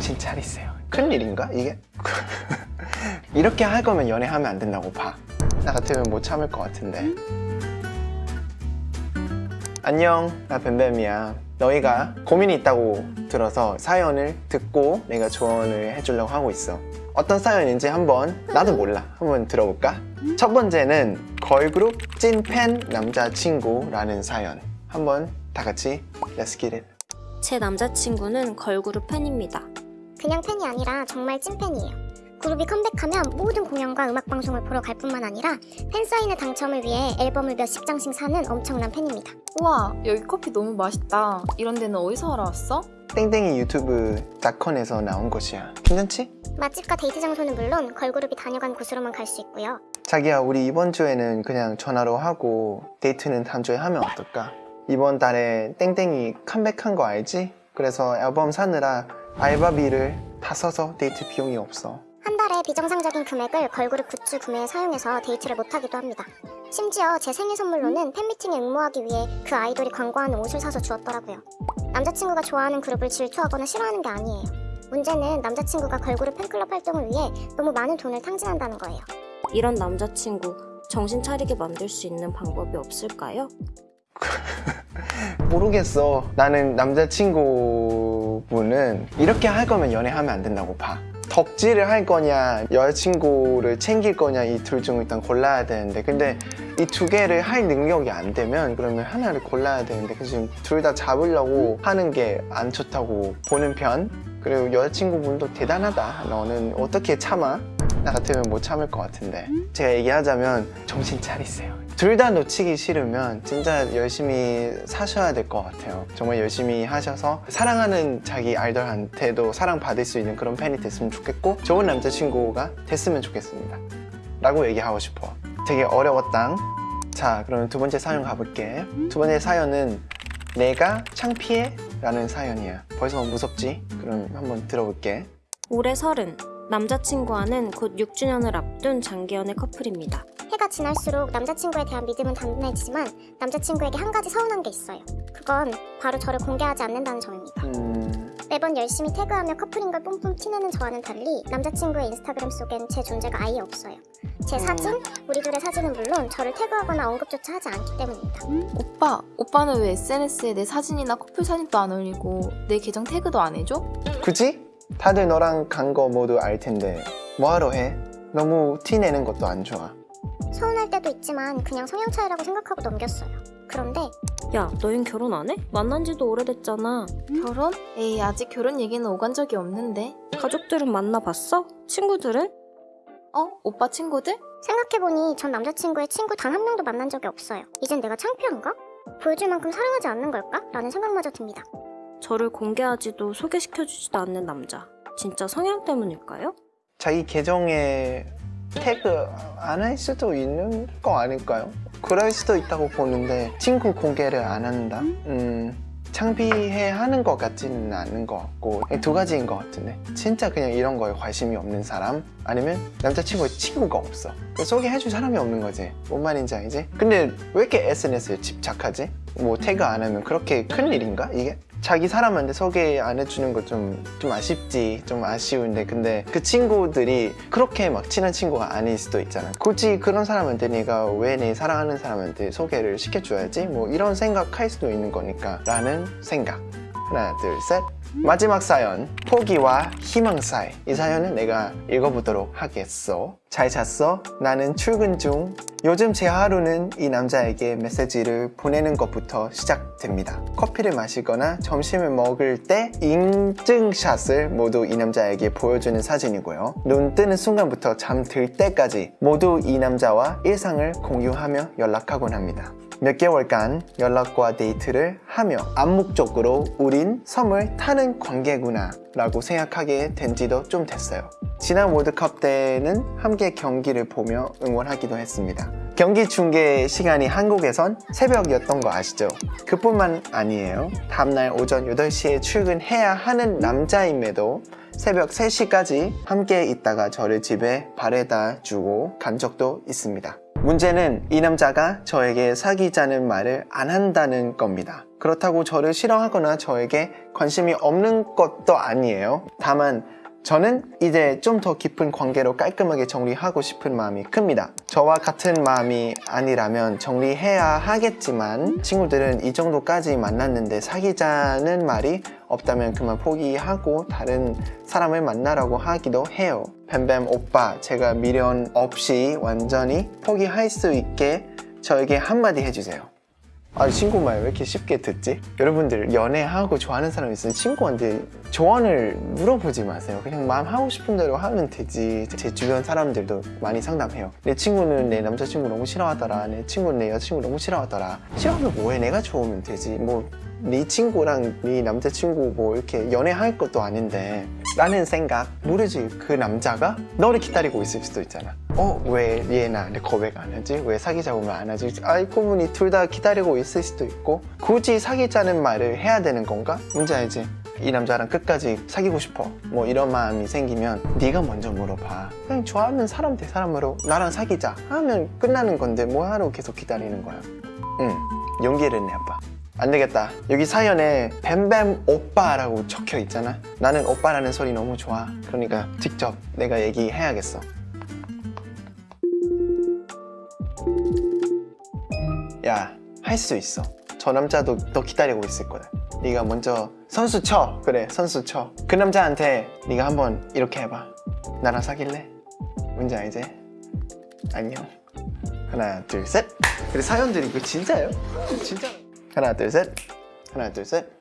정신 차리세요 큰일인가 이게? 이렇게 할 거면 연애하면 안 된다고 봐. 나 같으면 못 참을 것 같은데. 안녕, 나 뱀뱀이야. 너희가 고민이 있다고 들어서 사연을 듣고 내가 조언을 해주려고 하고 있어. 어떤 사연인지 한번 나도 몰라. 한번 들어볼까? 첫 번째는 걸그룹 찐팬 남자친구라는 사연. 한번 다 같이 Let's get it. 제 남자친구는 걸그룹 팬입니다. 그냥 팬이 아니라 정말 찐팬이에요. 그룹이 컴백하면 모든 공연과 음악 방송을 보러 갈 뿐만 아니라 팬사인회 당첨을 위해 앨범을 몇십 장씩 사는 엄청난 팬입니다. 우와 여기 커피 너무 맛있다 이런 데는 어디서 알아왔어? 땡땡이 유튜브 닷컴에서 나온 것이야. 괜찮지? 맛집과 데이트 장소는 물론 걸그룹이 다녀간 곳으로만 갈 수 있고요. 자기야 우리 이번 주에는 그냥 전화로 하고 데이트는 다음 주에 하면 어떨까? 이번 달에 땡땡이 컴백한 거 알지? 그래서 앨범 사느라 알바비를 다 써서 데이트 비용이 없어 한 달에 비정상적인 금액을 걸그룹 굿즈 구매에 사용해서 데이트를 못하기도 합니다. 심지어 제 생일 선물로는 팬미팅에 응모하기 위해 그 아이돌이 광고하는 옷을 사서 주었더라고요. 남자친구가 좋아하는 그룹을 질투하거나 싫어하는 게 아니에요. 문제는 남자친구가 걸그룹 팬클럽 활동을 위해 너무 많은 돈을 탕진한다는 거예요. 이런 남자친구 정신 차리게 만들 수 있는 방법이 없을까요? 모르겠어 나는 남자친구 분은 이렇게 할 거면 연애하면 안 된다고 봐. 덕질을 할 거냐 여자친구를 챙길 거냐 이 둘 중 일단 골라야 되는데 근데 이 두 개를 할 능력이 안 되면 그러면 하나를 골라야 되는데 그 지금 둘 다 잡으려고 하는 게 안 좋다고 보는 편. 그리고 여자친구분도 대단하다. 너는 어떻게 참아? 나 같으면 못 참을 것 같은데. 제가 얘기하자면 정신 차리세요 둘 다 놓치기 싫으면 진짜 열심히 사셔야 될 것 같아요. 정말 열심히 하셔서 사랑하는 자기 아이돌한테도 사랑받을 수 있는 그런 팬이 됐으면 좋겠고 좋은 남자친구가 됐으면 좋겠습니다. 라고 얘기하고 싶어 되게 어려웠당. 자 그러면 두 번째 사연 가볼게. 두 번째 사연은 내가 창피해? 라는 사연이야. 벌써 무섭지? 그럼 한번 들어볼게. 올해 서른 남자친구와는 곧 6주년을 앞둔 장기연애 커플입니다. 해가 지날수록 남자친구에 대한 믿음은 단단해지지만 남자친구에게 한 가지 서운한 게 있어요. 그건 바로 저를 공개하지 않는다는 점입니다. 음... 매번 열심히 태그하며 커플인 걸 뿜뿜 티내는 저와는 달리 남자친구의 인스타그램 속엔 제 존재가 아예 없어요. 제 사진, 우리 둘의 사진은 물론 저를 태그하거나 언급조차 하지 않기 때문입니다. 오빠 오빠는 왜 SNS에 내 사진이나 커플 사진도 안 올리고 내 계정 태그도 안 해줘? 굳이? 다들 너랑 간 거 모두 알 텐데 뭐하러 해? 너무 티 내는 것도 안 좋아 서운할 때도 있지만 그냥 성향 차이라고 생각하고 넘겼어요. 그런데 야, 너흰 결혼 안 해? 만난 지도 오래됐잖아. 결혼? 에이 아직 결혼 얘기는 오간 적이 없는데 가족들은 만나봤어? 친구들은? 어? 오빠 친구들? 생각해보니 전 남자친구의 친구 단 한 명도 만난 적이 없어요. 이젠 내가 창피한가? 보여줄 만큼 사랑하지 않는 걸까? 라는 생각마저 듭니다. 저를 공개하지도 소개시켜주지도 않는 남자. 진짜 성향 때문일까요? 자기 계정에 태그 안 할 수도 있는 거 아닐까요? 그럴 수도 있다고 보는데 친구 공개를 안 한다? 음, 창피해 하는 것 같지는 않은 것 같고 두 가지인 것 같은데 진짜 그냥 이런 거에 관심이 없는 사람 아니면 남자친구의 친구가 없어 소개해줄 사람이 없는 거지 뭔 말인지 알지? 근데 왜 이렇게 SNS에 집착하지? 뭐 태그 안 하면 그렇게 큰 일인가 이게? 자기 사람한테 소개 안 해주는 거 좀 좀 아쉽지 좀 아쉬운데. 근데 그 친구들이 그렇게 막 친한 친구가 아닐 수도 있잖아. 굳이 그런 사람한테 내가 왜 내 사랑하는 사람한테 소개를 시켜줘야지? 뭐 이런 생각할 수도 있는 거니까. 라는 생각. 하나 둘셋. 마지막 사연. 포기와 희망 사이. 이 사연은 내가 읽어보도록 하겠어 잘 잤어? 나는 출근 중. 요즘 제 하루는 이 남자에게 메시지를 보내는 것부터 시작됩니다. 커피를 마시거나 점심을 먹을 때 인증샷을 모두 이 남자에게 보여주는 사진이고요. 눈 뜨는 순간부터 잠들 때까지 모두 이 남자와 일상을 공유하며 연락하곤 합니다. 몇 개월간 연락과 데이트를 하며 암묵적으로 우린 섬을 타는 관계구나 라고 생각하게 된 지도 좀 됐어요 지난 월드컵 때는 함께 경기를 보며 응원하기도 했습니다 경기 중계 시간이 한국에선 새벽이었던 거 아시죠? 그뿐만 아니에요 다음날 오전 8시에 출근해야 하는 남자임에도 새벽 3시까지 함께 있다가 저를 집에 바래다 주고 간 적도 있습니다 문제는 이 남자가 저에게 사귀자는 말을 안 한다는 겁니다 그렇다고 저를 싫어하거나 저에게 관심이 없는 것도 아니에요. 다만 저는 이제 좀 더 깊은 관계로 깔끔하게 정리하고 싶은 마음이 큽니다. 저와 같은 마음이 아니라면 정리해야 하겠지만 친구들은 이 정도까지 만났는데 사귀자는 말이 없다면 그만 포기하고 다른 사람을 만나라고 하기도 해요. 뱀뱀 오빠, 제가 미련 없이 완전히 포기할 수 있게 저에게 한마디 해주세요. 아 친구 말 왜 이렇게 쉽게 듣지? 여러분들 연애하고 좋아하는 사람 있으면 친구한테 조언을 물어보지 마세요. 그냥 마음 하고 싶은 대로 하면 되지. 제 주변 사람들도 많이 상담해요. 내 친구는 내 남자친구 너무 싫어하더라. 내 친구는 내 여자친구 너무 싫어하더라. 싫어하면 뭐해? 내가 좋으면 되지. 뭐 네 친구랑 네 남자친구 뭐 이렇게 연애할 것도 아닌데 라는 생각 모르지 그 남자가 너를 기다리고 있을 수도 있잖아 어? 왜 얘 나한테 고백 안 하지? 왜 사귀자고 말 안 하지? 알고 보니 둘 다 기다리고 있을 수도 있고 굳이 사귀자는 말을 해야 되는 건가? 문제 알지? 이 남자랑 끝까지 사귀고 싶어 뭐 이런 마음이 생기면 네가 먼저 물어봐 그냥 좋아하는 사람 대 사람으로 나랑 사귀자 하면 끝나는 건데 뭐하러 계속 기다리는 거야 응 용기를 내봐 안 되겠다. 여기 사연에 뱀뱀 오빠라고 적혀 있잖아. 나는 오빠라는 소리 너무 좋아. 그러니까 직접 내가 얘기해야겠어. 야, 할 수 있어. 저 남자도 너 기다리고 있을 거야. 네가 먼저 선수 쳐. 그래, 선수 쳐. 그 남자한테 네가 한번 이렇게 해봐. 나랑 사귈래? 뭔지 알지? 안녕. 하나, 둘, 셋. 그래 사연들이 이거 진짜예요? 진짜. 하나 둘 셋. 하나 둘 셋